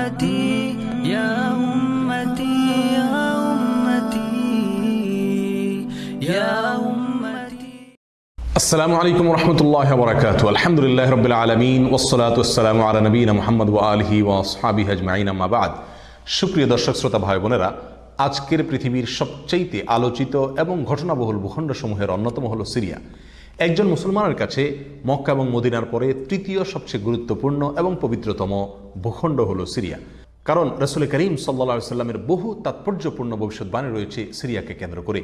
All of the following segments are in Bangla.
أمتي يا أمتي يا أمتي يا أمتي আসসালামু আলাইকুম রহমতুল্লাহ বরাকাত আলহামদুলিল্লাহ রবিল আলমিন ওসলাত ওসালাম আলা নবীন মোহাম্মদ ওয়া আলহি ওয়া সাহাবি হাজমাইন আম্মাবাদ সুপ্রিয় দর্শক শ্রোতা ভাই বোনেরা আজকের পৃথিবীর সবচাইতে আলোচিত এবং ঘটনাবহুল ভূখণ্ডসমূহের অন্যতম হলো সিরিয়া একজন মুসলমানের কাছে মক্কা এবং মদিনার পরে তৃতীয় সবচেয়ে গুরুত্বপূর্ণ এবং পবিত্রতম ভূখণ্ড হল সিরিয়া। কারণ রসুল করিম সাল্লা সাল্লামের বহু তাৎপর্যপূর্ণ ভবিষ্যৎবাণী রয়েছে সিরিয়াকে কেন্দ্র করে।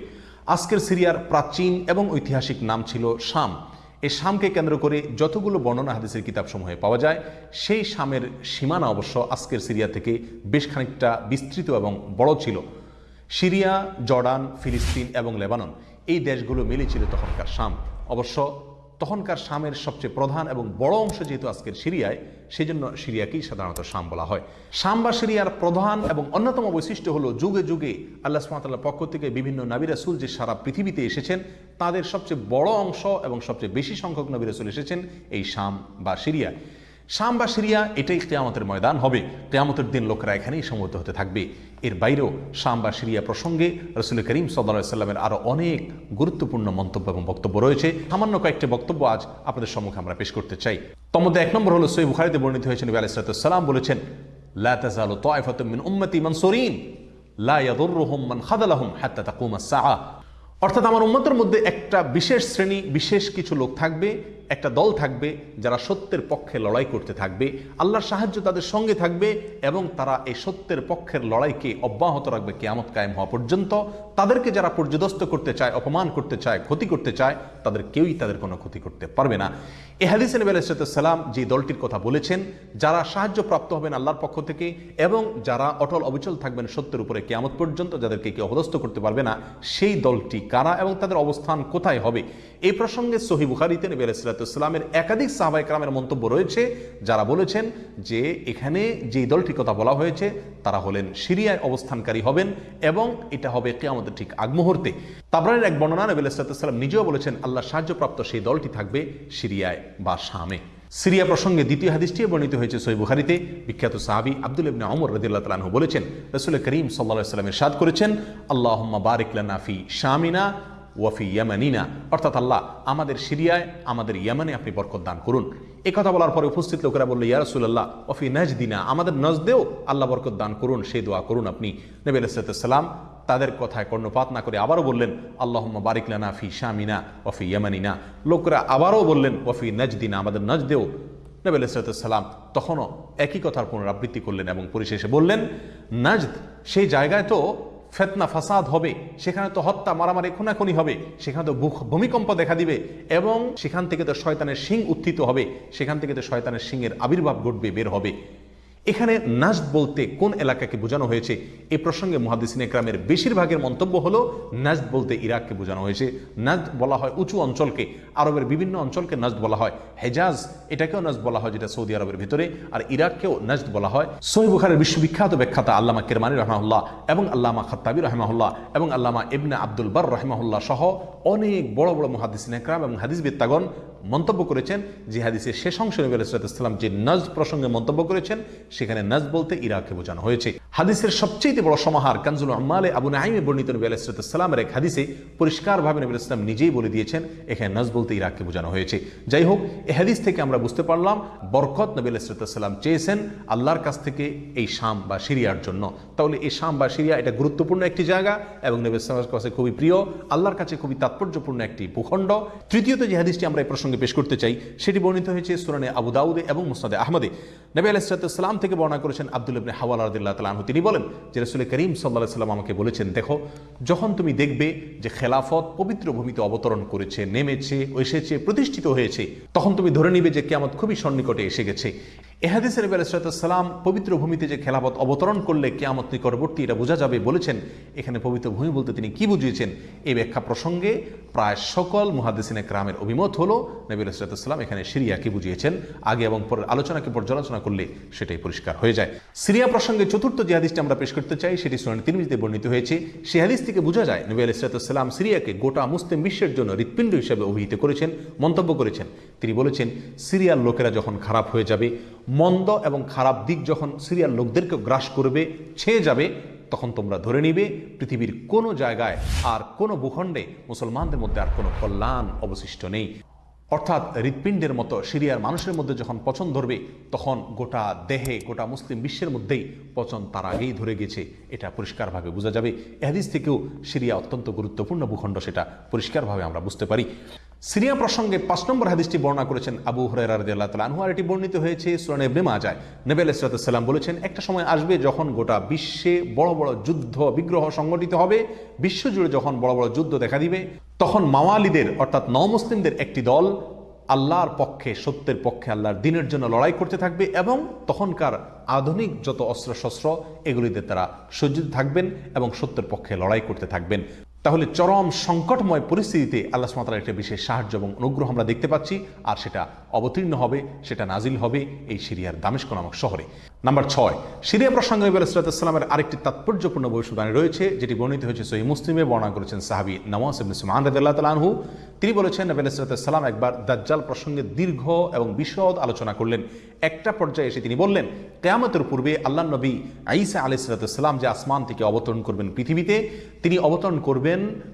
আজকের সিরিয়ার প্রাচীন এবং ঐতিহাসিক নাম ছিল শাম। এই শামকে কেন্দ্র করে যতগুলো বর্ণনা হাদিসের কিতাবসমূহে পাওয়া যায়, সেই শামের সীমানা অবশ্য আজকের সিরিয়া থেকে বেশ খানিকটা বিস্তৃত এবং বড় ছিল। সিরিয়া, জর্ডান, ফিলিস্তিন এবং লেবানন এই দেশগুলো মিলে ছিল তখনকার শাম। অবশ্য তখনকার শামের সবচেয়ে প্রধান এবং বড় অংশ যেহেতু আজকের সিরিয়ায়, সেজন্য সিরিয়াকেই সাধারণত শাম বলা হয়। শাম বা সিরিয়ার প্রধান এবং অন্যতম বৈশিষ্ট্য হলো যুগে যুগে আল্লাহ সুমাতাল্লাহ পক্ষ থেকে বিভিন্ন নবী রাসুল যে সারা পৃথিবীতে এসেছেন, তাদের সবচেয়ে বড় অংশ এবং সবচেয়ে বেশি সংখ্যক নবী রাসুল এসেছেন এই শাম বা সিরিয়ায় শাম বা সিরিয়া, এটাই কেয়ামতের ময়দান হবে। কেয়ামতের দিন লোকেরা এখানেই সমবেত হতে থাকবে। এর বাইরেও শাম বা সিরিয়া প্রসঙ্গে রসুল করিম সাল্লা সাল্লামের আরও অনেক গুরুত্বপূর্ণ মন্তব্য এবং বক্তব্য রয়েছে। সামান্য কয়েকটি বক্তব্য আজ আপনাদের সম্মুখে আমরা পেশ করতে চাই। তোর মধ্যে এক নম্বর হলো সই বুখারিতে বর্ণিত হয়েছে, নবী আলাইসালাম বলেছেন, লা মিন অর্থাৎ আমার উম্মতের মধ্যে একটা বিশেষ শ্রেণি, বিশেষ কিছু লোক থাকবে একটা দল থাকবে যারা সত্যের পক্ষে লড়াই করতে থাকবে, আল্লাহর সাহায্য তাদের সঙ্গে থাকবে এবং তারা এই সত্যের পক্ষের লড়াইকে অব্যাহত রাখবে কেয়ামত কায়েম হওয়া পর্যন্ত। তাদেরকে যারা পর্যদস্ত করতে চায়, অপমান করতে চায়, ক্ষতি করতে চায়, তাদের কেউই তাদের কোনো ক্ষতি করতে পারবে না। এ হাদিস নবী আলাইসালাম যে দলটির কথা বলেছেন, যারা সাহায্য প্রাপ্ত হবেন আল্লাহর পক্ষ থেকে এবং যারা অটল অবিচল থাকবেন সত্যের উপরে কেয়ামত পর্যন্ত, যাদেরকে কেউ অপদস্থ করতে পারবে না, সেই দলটি কারা এবং তাদের অবস্থান কোথায় হবে? এই প্রসঙ্গে সহি বুখারিতে নবী আলাইসালামের একাধিক সাহাবাই কালামের মন্তব্য রয়েছে, যারা বলেছেন যে এখানে যে দলটির কথা বলা হয়েছে, তারা হলেন সিরিয়ায় অবস্থানকারী হবেন এবং এটা হবে কেয়ামতের ঠিক আগ মুহূর্তে। তাবরানের এক বর্ণনা নবী আলাইসালাম নিজেও বলেছেন, আল্লাহ সাহায্যপ্রাপ্ত সেই দলটি থাকবে সিরিয়ায় বা শামে। সিরিয়া প্রসঙ্গে দ্বিতীয় হাদিসটি বর্ণিত হয়েছে সই বুখারিতে। বিখ্যাত সাহাবি আব্দুল ইবনে অমর রদিল্লাহ তালাহু বলেছেন, রসুল করিম সাল্লা সাল্লামের সাদ করেছেন আল্লাহ বারিকলানাফি শামিনা ওয়াফি ইয়ামানিনা। অর্থাৎ আল্লাহ, আমাদের সিরিয়ায়, আমাদের ইয়ামানে আপনি বরকত দান করুন। এ কথা বলার পরে উপস্থিত লোকেরা বলল ইয়ারসুল্লাহ ওফি নাজদিনা, আমাদের নজদেও আল্লাহ বরকত দান করুন, সেই দোয়া করুন আপনি। নবী আলাইসালাম তাদের কথায় কর্ণপাত না করে আবারও বললেন আল্লাহ বারিকলানা ফি শামিনা ওফি ইয়ামানিনা। লোকরা আবারও বললেন ওফি নজদিনা, আমাদের নজদেও। নবী আলাইসালাম তখনও একই কথার পুনরাবৃত্তি করলেন এবং পরিশেষে বললেন, নাজদ, সেই জায়গায় তো ফেতনা, ফাসাদ হবে, সেখানে তো হত্যা, মারামারি খুনাখুনি হবে, সেখানে তো ভূমিকম্প দেখা দিবে এবং সেখান থেকে তো শয়তানের শিং উত্থিত হবে, সেখান থেকে তো শয়তানের শিংয়ের আবির্ভাব ঘটবে, বের হবে। এখানে নাজদ বলতে কোন এলাকাকে বোঝানো হয়েছে? এ প্রসঙ্গে মহাদিসিন একরামের বেশিরভাগের মন্তব্য হলো, নাজদ বলতে ইরাককে বোঝানো হয়েছে। নাজদ বলা হয় উঁচু অঞ্চলকে, আরবের বিভিন্ন অঞ্চলকে নাজদ বলা হয়। হেজাজ, এটাকেও নাজদ বলা হয় যেটা সৌদি আরবের ভিতরে, আর ইরাককেও নাজদ বলা হয়। সহি বুখারের বিশ্ববিখ্যাত ব্যাখ্যাতা আল্লামা কেরমানি রহমাহুল্লাহ এবং আল্লামা খাত্তাবি রহমাহুল্লাহ এবং আল্লামা ইবনে আব্দুল বার রহমাহুল্লাহ সহ অনেক বড় বড় মহাদিসিন একরাম এবং হাদিস বিত্তাগণ মন্তব্য করেছেন যে হাদিসের শেষ অংশ নবী আলাইসালাম যে নজ প্রসঙ্গে মন্তব্য করেছেন, সেখানে নজ বলতে ইরাককে বোঝানো হয়েছে। হাদিসের সবচেয়ে বড় সমাহার কানজুল আম্মালে আবু নাইমে বর্ণিত নবী আলাইসালামের এক হাদিসে পরিষ্কারভাবে নবী ইসলাম নিজেই বলে দিয়েছেন, এখানে নজ বলতে ইরাককে বোঝানো হয়েছে। যাই হোক এই হাদিস থেকে আমরা বুঝতে পারলাম বরকত নবী আলাইসালাম চেয়েছেন আল্লাহর কাছ থেকে এই শাম বা সিরিয়ার জন্য। তাহলে এই শাম বা সিরিয়া এটা গুরুত্বপূর্ণ একটি জায়গা এবং নবী ইসলামের কাছে খুবই প্রিয়, আল্লাহর কাছে খুবই তাৎপর্যপূর্ণ একটি ভূখণ্ড। তৃতীয়ত যে হাদিসটি আমরা এই প্রসঙ্গে পেশ করতে চাই, সেটি বর্ণিত হয়েছে সুরানে আবু দাউদে এবং মুসনাদে আহমদে। নবী আলাইসালাম থেকে বর্ণনা করেছেন আব্দুল ইবনে হাওয়াল রাদিল্লাহ তালাহু তিনি বলেন যে রসুল করিম সাল্লাহ সাল্লাম আমাকে বলেছেন, দেখো, যখন তুমি দেখবে যে খেলাফত পবিত্র ভূমিতে অবতরণ করেছে, নেমেছে, এসেছে, প্রতিষ্ঠিত হয়েছে, তখন তুমি ধরে নিবে যে কেয়ামত খুবই সন্নিকটে এসে গেছে। এহাদিসের নবী আলাইসালাম পবিত্র ভূমিতে যে খেলাফত অবতরণ করলে কেয়ামত নিকটবর্তী এটা বোঝা যাবে বলেছেন। এখানে পবিত্র ভূমি বলতে তিনি কি বুঝিয়েছেন? এই ব্যাখ্যা প্রসঙ্গে প্রায় সকল মুহাদ্দিসিনে গ্রামের অভিমত হলো নবী আলাইসালাম এখানে সিরিয়াকে বুঝিয়েছেন। আগে এবং পরের আলোচনাকে পর্যালোচনা করলে সেটাই পরিষ্কার হয়ে যায়। সিরিয়া প্রসঙ্গে চতুর্থ যে হাদিসটি আমরা পেশ করতে চাই সেটি সোনানি তিরমিজিতে বর্ণিত হয়েছে। সেই হাদিস থেকে বোঝা যায় নবী আলাইসালাম সিরিয়াকে গোটা মুসলিম বিশ্বের জন্য হৃৎপিণ্ড হিসেবে অভিহিত করেছেন, মন্তব্য করেছেন। তিনি বলেছেন, সিরিয়ার লোকেরা যখন খারাপ হয়ে যাবে মন্দ এবং খারাপ দিক যখন সিরিয়ার লোকদেরকে গ্রাস করবে, ছেয়ে যাবে, তখন তোমরা ধরে নিবে, পৃথিবীর কোনো জায়গায় আর কোনো ভূখণ্ডে মুসলমানদের মধ্যে আর কোনো কল্যাণ অবশিষ্ট নেই। অর্থাৎ হৃৎপিণ্ডের মতো সিরিয়ার মানুষের মধ্যে যখন পচন ধরবে, তখন গোটা দেহে, গোটা মুসলিম বিশ্বের মধ্যেই পচন তার আগেই ধরে গেছে। এটা পরিষ্কারভাবে বোঝা যাবে। এহাদিস থেকেও সিরিয়া অত্যন্ত গুরুত্বপূর্ণ ভূখণ্ড, সেটা পরিষ্কারভাবে আমরা বুঝতে পারি। সিরিয়া প্রসঙ্গে পাঁচ নম্বর হাদিসটি বর্ণনা করেছেন আবু হরাই আল্লাহ তালা আনহু, আর এটি বর্ণিত হয়েছে সুরান ইবনে মাজায়। আলাইসালাম বলেছেন, একটা সময় আসবে যখন গোটা বিশ্বে বড় বড় যুদ্ধ, বিগ্রহ সংগঠিত হবে। বিশ্বজুড়ে যখন বড় বড় যুদ্ধ দেখা দিবে, তখন মাওয়ালিদের, অর্থাৎ নমুসলিমদের একটি দল আল্লাহর পক্ষে, সত্যের পক্ষে, আল্লাহর দিনের জন্য লড়াই করতে থাকবে এবং তখনকার আধুনিক যত অস্ত্রশস্ত্র, এগুলিতে তারা সজ্জিত থাকবেন এবং সত্যের পক্ষে লড়াই করতে থাকবেন। তাহলে চরম সংকটময় পরিস্থিতিতে আল্লাহ সুমাতার একটা বিশেষ সাহায্য এবং অনুগ্রহ আমরা দেখতে পাচ্ছি, আর সেটা অবতীর্ণ হবে, সেটা নাজিল হবে এই সিরিয়ার দামেস্ক নামক শহরে। নাম্বার ছয়, সিরিয়া প্রসঙ্গে নবী আলাইসালামের আরেকটি তাৎপর্যপূর্ণ ভবিষ্যবাণী রয়েছে, যেটি বর্ণিত হয়েছে সহি মুসলিমে, বর্ণনা করেছেন সাহাবি নওয়াজ ইবনে সুমান রাদিয়াল্লাহু তাআলা আনহু। তিনি বলেছেন, নবী আলাইসালাম একবার দাজ্জাল প্রসঙ্গে দীর্ঘ এবং বিশদ আলোচনা করলেন। একটা পর্যায়ে এসে তিনি বললেন, কেয়ামতের পূর্বে আল্লাহ নবী আইসা আলাইসালাম যে আসমান থেকে অবতরণ করবেন পৃথিবীতে, তিনি অবতরণ করবেন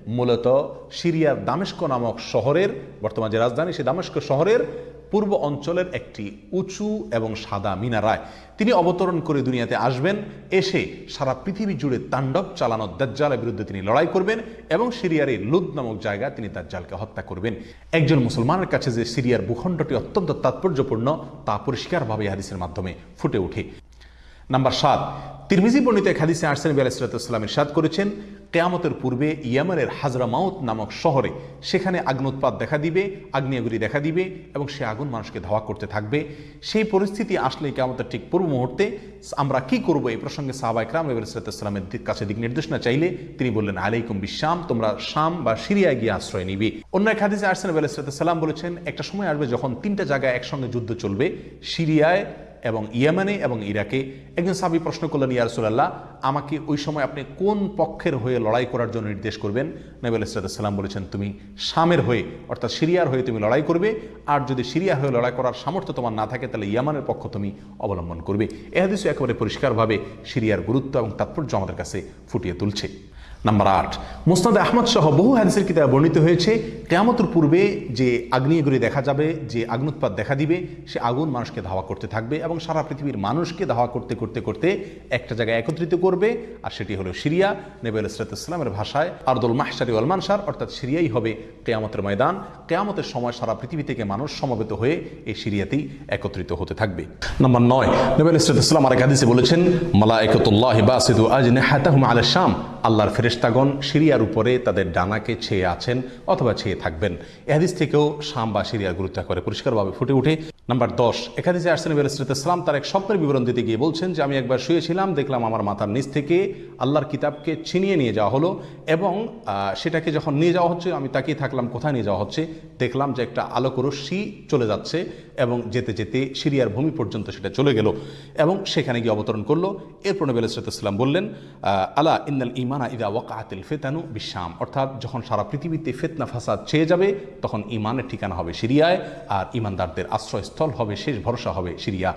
মূলত সিরিয়ার দামেস্ক নামক শহরের, বর্তমান যে রাজধানী সেই দামেস্ক শহরের পূর্ব অঞ্চলের একটি উঁচু এবং সাদা মিনারায়। তিনি অবতরণ করে দুনিয়াতে আসবেন, এসে সারা পৃথিবী জুড়ে তাণ্ডব চালানো দাজ্জালের বিরুদ্ধে তিনি লড়াই করবেন এবং সিরিয়ার এই লুদ নামক জায়গায় তিনি দাজ্জালকে হত্যা করবেন। একজন মুসলমানের কাছে যে সিরিয়ার ভূখণ্ডটি অত্যন্ত তাৎপর্যপূর্ণ, তা পরিষ্কারভাবে হাদিসের মাধ্যমে ফুটে ওঠে। নাম্বার সাত। তিরমিজি বর্ণিত এক হাদিসে আরসেন আলাইসালাম ইরশাদ করেছেন, কেয়ামতের পূর্বে ইয়ামানের হাজরামাউত নামক শহরে সেখানে আগ্নোৎপাত দেখা দিবে আগ্নেয়গুলি দেখা দিবে এবং সে আগুন মানুষকে ধাওয়া করতে থাকবে। সেই পরিস্থিতি আসলে কেয়ামতের ঠিক পূর্ব মুহূর্তে আমরা কি করব এই প্রসঙ্গে সাহাবাই ক্রাম নবী আলাইসালামের কাছে দিক নির্দেশনা চাইলে তিনি বললেন, আলাইকুম বিশ্বাম তোমরা শাম বা সিরিয়ায় গিয়ে আশ্রয় নিবে। অন্য এক হাদিসে আরসেন আলাইসালাম বলেছেন, একটা সময় আসবে যখন তিনটা জায়গায় একসঙ্গে যুদ্ধ চলবে, সিরিয়ায় এবং ইয়ামানে এবং ইরাকে একজন সাবি প্রশ্ন করলেন ইয়ারসুল্লাহ আমাকে ওই সময় আপনি কোন পক্ষের হয়ে লড়াই করার জন্য নির্দেশ করবেন? নবী আলাইসাল্লাম বলেছেন, তুমি শামের হয়ে, অর্থাৎ সিরিয়ার হয়ে তুমি লড়াই করবে, আর যদি সিরিয়া হয়ে লড়াই করার সামর্থ্য তোমার না থাকে, তাহলে ইয়ামানের পক্ষ তুমি অবলম্বন করবে। এ হাদিসও একেবারে পরিষ্কারভাবে সিরিয়ার গুরুত্ব এবং তাৎপর্য আমাদের কাছে ফুটিয়ে তুলছে। নাম্বার আট। মুস্তাদ আহমদ সহ বহু হাদিসের কিতাবে বর্ণিত হয়েছে, কেয়ামতের পূর্বে যে আগ্নেয়গুলি দেখা যাবে, যে আগ্নুৎপাত দেখা দিবে, সে আগুন মানুষকে ধাওয়া করতে থাকবে এবং সারা পৃথিবীর মানুষকে ধাওয়া করতে করতে করতে একটা জায়গায় একত্রিত করবে, আর সেটি হলো সিরিয়া। নেবে ইসলামের ভাষায়, আরদুল মাহসারি ওয়ালমানসার অর্থাৎ সিরিয়াই হবে কেয়ামতের ময়দান। কেয়ামতের সময় সারা পৃথিবী থেকে মানুষ সমবেত হয়ে এই সিরিয়াতেই একত্রিত হতে থাকবে। নম্বর নয়, নবী ইসলাম আরেক হাদিসে বলেছেন মালা একতুল্লাহ বাসিদু আজ নেহাতাহুম আল শাম আল্লাহর ফেরেশতাগণ সিরিয়ার উপরে তাদের ডানাকে ছেয়ে আছেন অথবা ছেয়ে থাকবেন। এহাদিস থেকেও শাম বা সিরিয়ার গুরুত্ব করে। পরিষ্কারভাবে ফুটে উঠে। নাম্বার দশ একাদিসে আসছেন ইসলাম তার এক স্বপ্নের বিবরণ দিতে গিয়ে বলছেন যে, আমি একবার শুয়েছিলাম, দেখলাম আমার মাথার নিচ থেকে আল্লাহর কিতাবকে ছিনিয়ে নিয়ে যাওয়া হলো এবং সেটাকে যখন নিয়ে যাওয়া হচ্ছে, আমি তাকিয়ে থাকলাম কোথায় নিয়ে যাওয়া হচ্ছে, দেখলাম যে একটা আলোক রশ্মি চলে যাচ্ছে এবং যেতে যেতে সিরিয়ার ভূমি পর্যন্ত সেটা চলে গেল এবং সেখানে গিয়ে অবতরণ করল। এরপর নবী আলাইসাল্লাম বললেন আলা ইন্নাল ইমানা ইদা ওয়াকাতিল ফেতানু বিশ্বাম অর্থাৎ যখন সারা পৃথিবীতে ফেতনা, ফাসাদ ছেয়ে যাবে, তখন ইমানের ঠিকানা হবে সিরিয়ায় আর ইমানদারদের আশ্রয়স্থল হবে, শেষ ভরসা হবে সিরিয়া।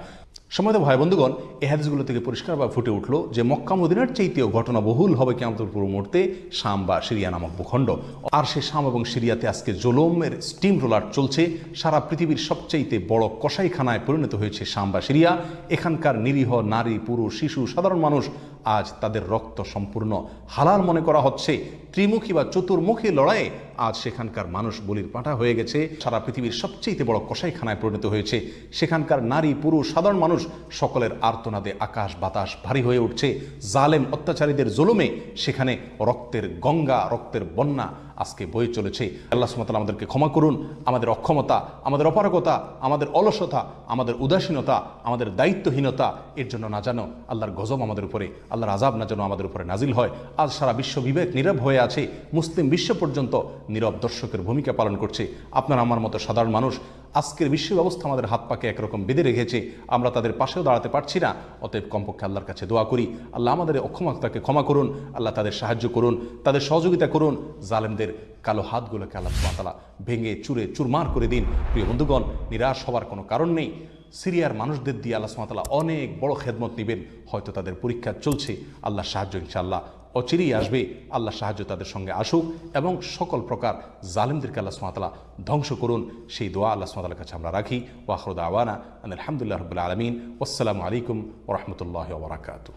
সময়ত ভাই বন্ধুগণ, এই হাদিসগুলো থেকে পরিষ্কারভাবে ফুটে উঠল যে মক্কা মদিনার চাইতেও ঘটনা বহুল হবে কেমন পুরো মুহূর্তে শাম বা সিরিয়া নামক ভূখণ্ড। আর সে শাম এবং সিরিয়াতে আজকে জোলমের স্টিম রোলার চলছে। সারা পৃথিবীর সবচাইতে বড় কসাইখানায় পরিণত হয়েছে শাম বা সিরিয়া। এখানকার নিরীহ নারী, পুরুষ, শিশু, সাধারণ মানুষ আজ তাদের রক্ত সম্পূর্ণ হালাল মনে করা হচ্ছে। ত্রিমুখী বা চতুর্মুখী লড়াইয়ে আজ সেখানকার মানুষ বলির পাঁঠা হয়ে গেছে। সারা পৃথিবীর সবচেয়ে বড় কসাইখানায় পরিণত হয়েছে। সেখানকার নারী, পুরুষ, সাধারণ মানুষ সকলের আর্তনাদে আকাশ বাতাস ভারী হয়ে উঠছে। জালেম অত্যাচারীদের জুলুমে সেখানে রক্তের গঙ্গা, রক্তের বন্যা আজকে বয়ে চলেছে। আল্লাহ সুমতাল আমাদেরকে ক্ষমা করুন। আমাদের অক্ষমতা, আমাদের অপারগতা, আমাদের অলসতা, আমাদের উদাসীনতা, আমাদের দায়িত্বহীনতা, এর জন্য না জানো আল্লাহর গজব আমাদের উপরে। আল্লাহর আজাব না যেন আমাদের উপরে নাজিল হয়। আজ সারা বিশ্ব বিবেক নীরব হয়ে আছে। মুসলিম বিশ্ব পর্যন্ত নীরব দর্শকের ভূমিকা পালন করছে। আপনার আমার মতো সাধারণ মানুষ, আজকের বিশ্ব ব্যবস্থা আমাদের হাত পাকে একরকম বেঁধে রেখেছে। আমরা তাদের পাশেও দাঁড়াতে পারছি না। অতএব কমপক্ষে আল্লাহর কাছে দোয়া করি। আল্লাহ আমাদের অক্ষমতাকে ক্ষমা করুন। আল্লাহ তাদের সাহায্য করুন। তাদের সহযোগিতা করুন। জালেমদের কালো হাতগুলোকে আল্লাহ তালা ভেঙে চুরে চুরমার করে দিন। প্রিয় বন্ধুগণ, নিরাশ হওয়ার কোনো কারণ নেই। সিরিয়ার মানুষদের দিয়ে আল্লাহ সুমাতালা অনেক বড় খেদমত নেবেন হয়তো তাদের পরীক্ষা চলছে আল্লাহ সাহায্য ইনশাআল্লাহ অচিরেই আসবে আল্লাহ সাহায্য তাদের সঙ্গে আসুক এবং সকল প্রকার জালিমদেরকে আল্লাহ সুমাতালা ধ্বংস করুন সেই দোয়া আল্লাহ সুমাতালার কাছে আমরা রাখি ওয়াহরুদ আওয়ানা আলহামদুলিল্লাহ রবিল্লা আলমিন আসসালামু আলাইকুম ওরহমতুল্লাহ ওবরাকাতু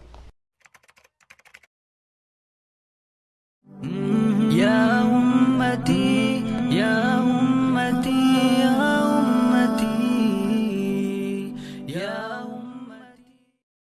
يا أمتي